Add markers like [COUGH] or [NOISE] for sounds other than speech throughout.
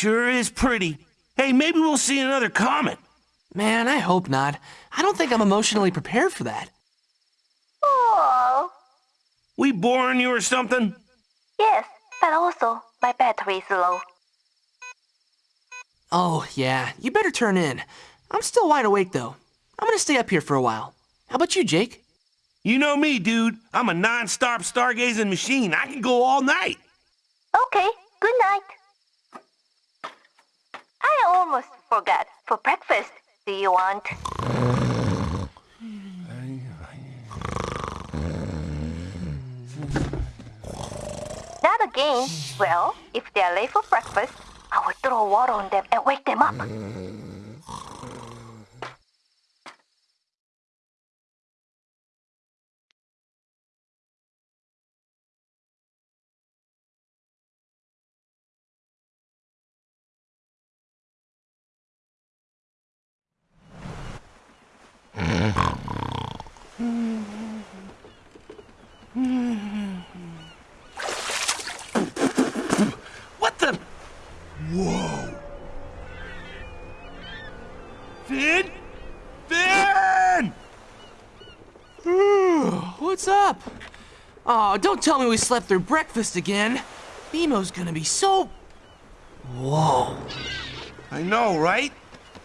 sure is pretty. Hey, maybe we'll see another comet. Man, I hope not. I don't think I'm emotionally prepared for that. Oh, We boring you or something? yes, but also my battery is low. Oh, yeah, you better turn in. I'm still wide awake, though. I'm gonna stay up here for a while. How about you, Jake? You know me, dude. I'm a non-stop stargazing machine. I can go all night. Okay, good night. I almost forgot. For breakfast, do you want? Not again. Well, if they're late for breakfast, I will throw water on them and wake them up. What the? Whoa. Finn? Finn! What's up? Oh, don't tell me we slept through breakfast again. BMO's gonna be so... Whoa. I know, right?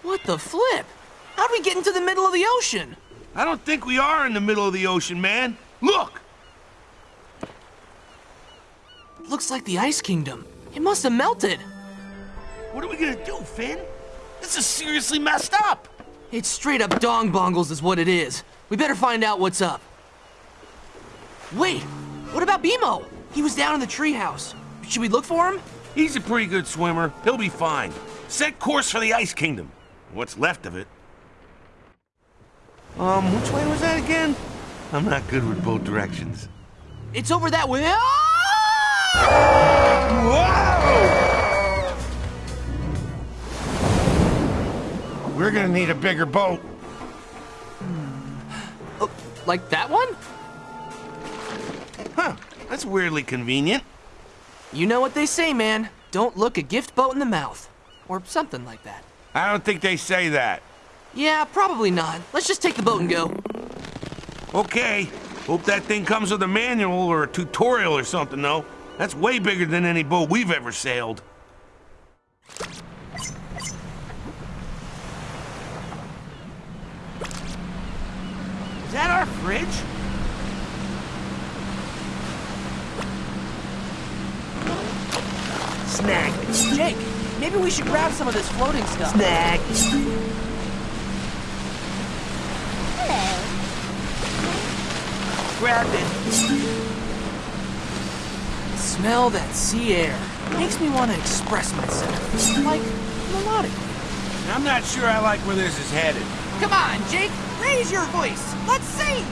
What the flip? How'd we get into the middle of the ocean? I don't think we are in the middle of the ocean, man. Look! Looks like the Ice Kingdom. It must have melted. What are we gonna do, Finn? This is seriously messed up. It's straight up dong bongles is what it is. We better find out what's up. Wait, what about BMO? He was down in the treehouse. Should we look for him? He's a pretty good swimmer. He'll be fine. Set course for the Ice Kingdom. What's left of it. Um, which way was that again? I'm not good with both directions. It's over that way. We're gonna need a bigger boat. Hmm. Oh, like that one? Huh, that's weirdly convenient. You know what they say, man. Don't look a gift boat in the mouth. Or something like that. I don't think they say that. Yeah, probably not. Let's just take the boat and go. Okay. Hope that thing comes with a manual or a tutorial or something, though. That's way bigger than any boat we've ever sailed. That our fridge? Snag. Jake, maybe we should grab some of this floating stuff. Snag. Grab it. Smell that sea air. Makes me want to express myself. Like, melodic. I'm not sure I like where this is headed. Come on, Jake, raise your voice. Let's see!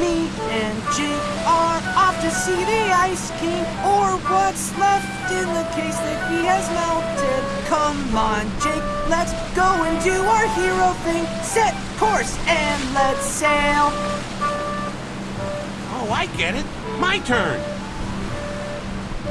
Me and Jake are off to see the Ice King, or what's left in the case that he has melted. Come on, Jake, let's go and do our hero thing. Set course and let's sail. Oh, I get it. My turn.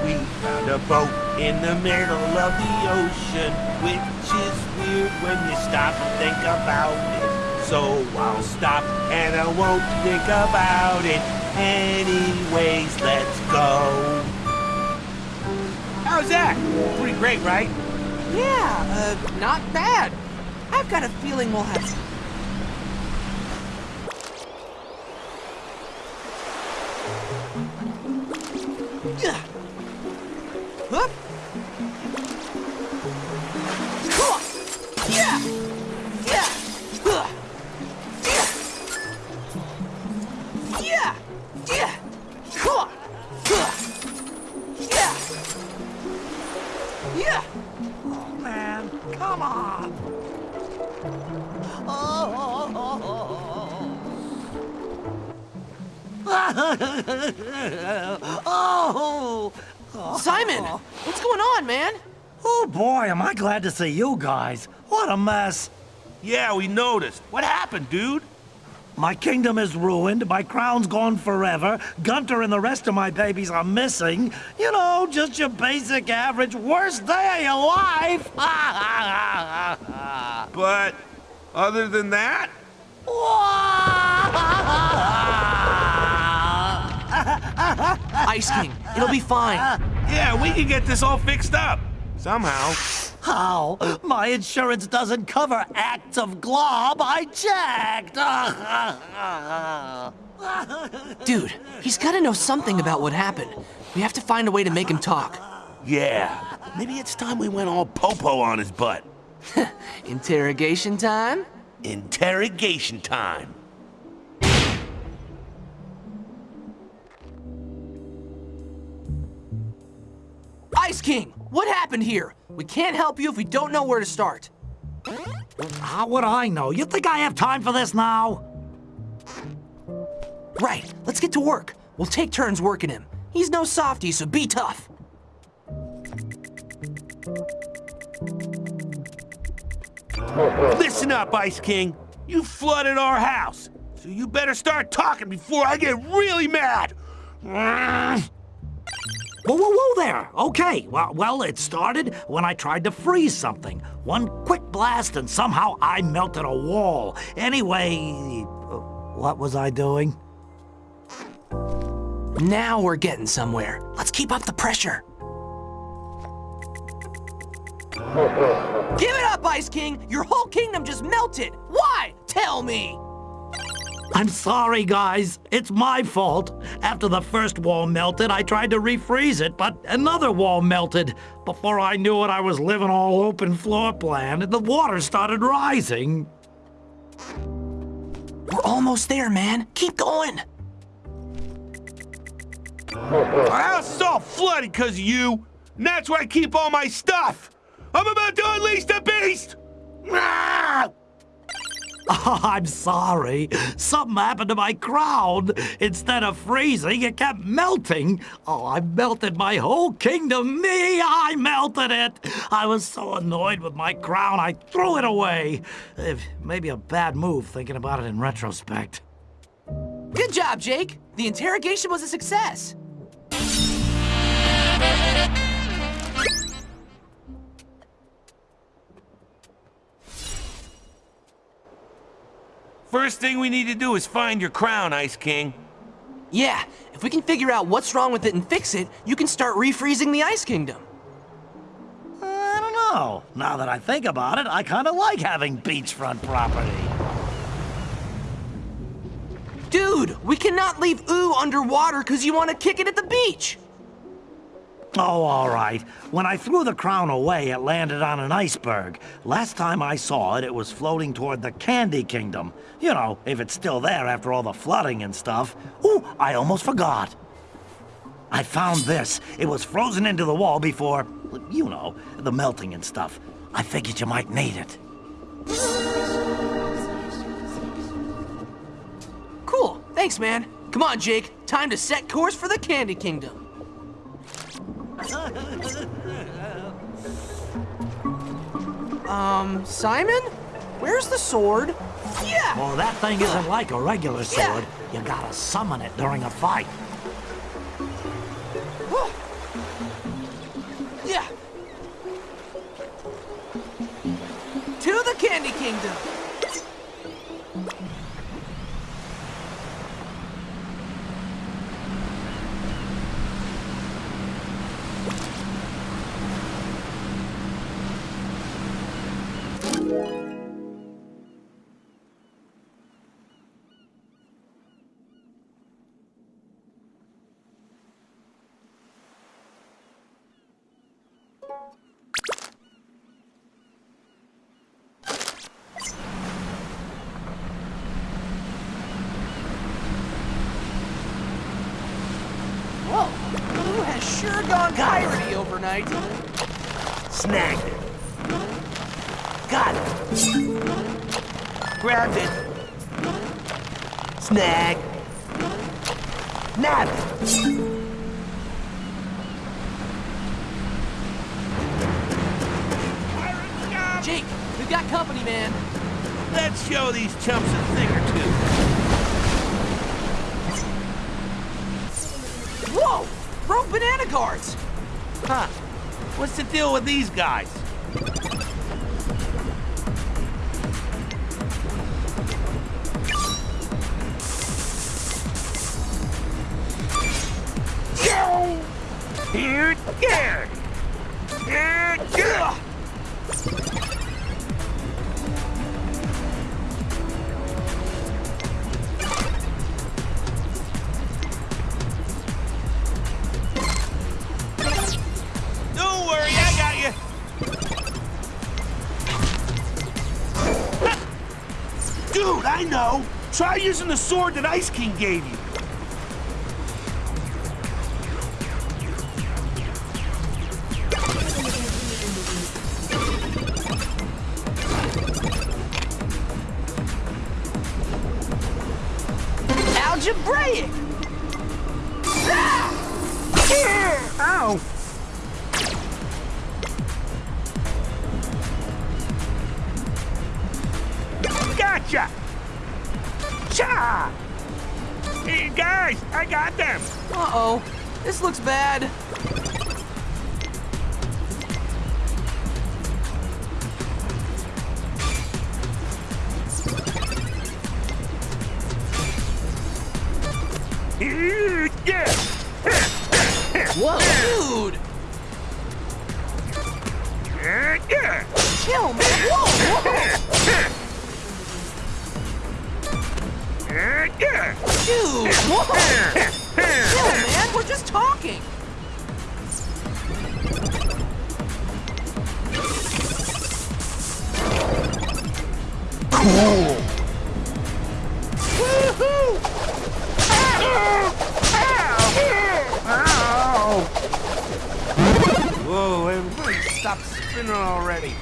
We found a boat in the middle of the ocean, which is weird when you stop and think about it. So I'll stop and I won't think about it. Anyways, let's go. How's that? Pretty great, right? Yeah, uh, not bad. I've got a feeling we'll have. [LAUGHS] Oh, Simon, oh. what's going on, man? oh boy, am I glad to see you guys. What a mess. Yeah, we noticed. What happened, dude? My kingdom is ruined, my crown's gone forever, Gunter and the rest of my babies are missing. You know, just your basic average worst day of your life. [LAUGHS] But other than that, Ice King, it'll be fine. yeah, we can get this all fixed up. Somehow. How? My insurance doesn't cover acts of glob. I checked. [LAUGHS] Dude, he's gotta know something about what happened. We have to find a way to make him talk. Yeah, maybe it's time we went all popo on his butt. [LAUGHS] Interrogation time? Interrogation time. Ice King, what happened here? We can't help you if we don't know where to start. Ah, How would I know? You think I have time for this now? Right, let's get to work. We'll take turns working him. He's no softy, so be tough. Listen up, Ice King. You flooded our house, so you better start talking before I get really mad. Whoa, whoa, whoa there. Okay, well, well, it started when I tried to freeze something. One quick blast and somehow I melted a wall. Anyway, what was I doing? Now we're getting somewhere. Let's keep up the pressure. [LAUGHS] Give it up, Ice King! Your whole kingdom just melted! Why? Tell me! I'm sorry, guys. It's my fault. After the first wall melted, I tried to refreeze it, but another wall melted. Before I knew it, I was living all open floor plan, and the water started rising. We're almost there, man. Keep going. Our house is all flooded because of you, and that's where I keep all my stuff. I'm about to unleash the beast! Ah! Oh, [LAUGHS] I'm sorry. Something happened to my crown. Instead of freezing, it kept melting. Oh, I melted my whole kingdom. Me, I melted it. I was so annoyed with my crown, I threw it away. Maybe a bad move thinking about it in retrospect. Good job, Jake. The interrogation was a success. First thing we need to do is find your crown, Ice King. Yeah, if we can figure out what's wrong with it and fix it, you can start refreezing the Ice Kingdom. I don't know. Now that I think about it, I kind of like having beachfront property. Dude, we cannot leave Ooo underwater because you want to kick it at the beach. Oh, all right. When I threw the crown away, it landed on an iceberg. Last time I saw it, it was floating toward the Candy Kingdom. You know, if it's still there after all the flooding and stuff. Ooh, I almost forgot. I found this. It was frozen into the wall before, you know, the melting and stuff. I figured you might need it. Cool, thanks, man. Come on, Jake. Time to set course for the Candy Kingdom. Um, Simon? Where's the sword? Yeah! Well, that thing isn't like a regular sword. Yeah. sword. You gotta summon it during a fight. Yeah! To the Candy Kingdom! sure gone piratey overnight. Snagged it. Got it. Grabbed it. Snag. Nab it. Jake, we've got company, man. Let's show these chumps a thing or two. Whoa! Broke banana guards! Huh. What's the deal with these guys? Here, there. Here, there. Try using the sword that Ice King gave you. Algebraic! Ow! I got them! Uh-oh. This looks bad. Cool! Whoa, everybody stop spinning already.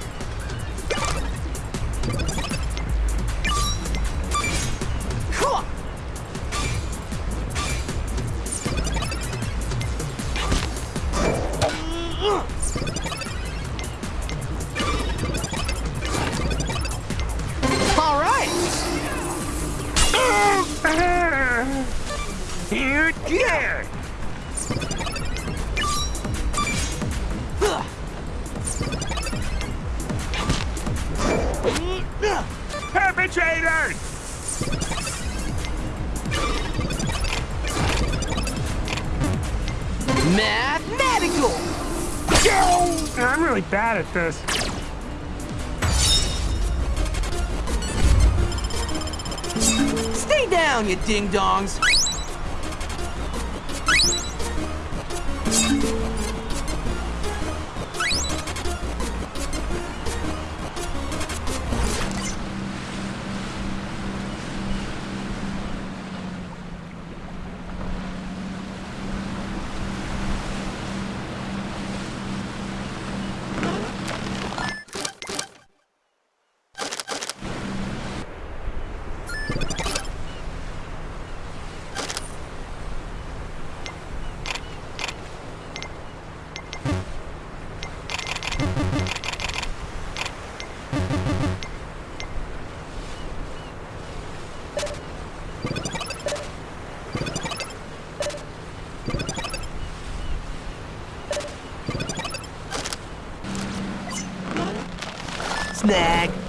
Huh. Perpetrators! Mathematical. I'm really bad at this. Stay down, you ding-dongs. snag.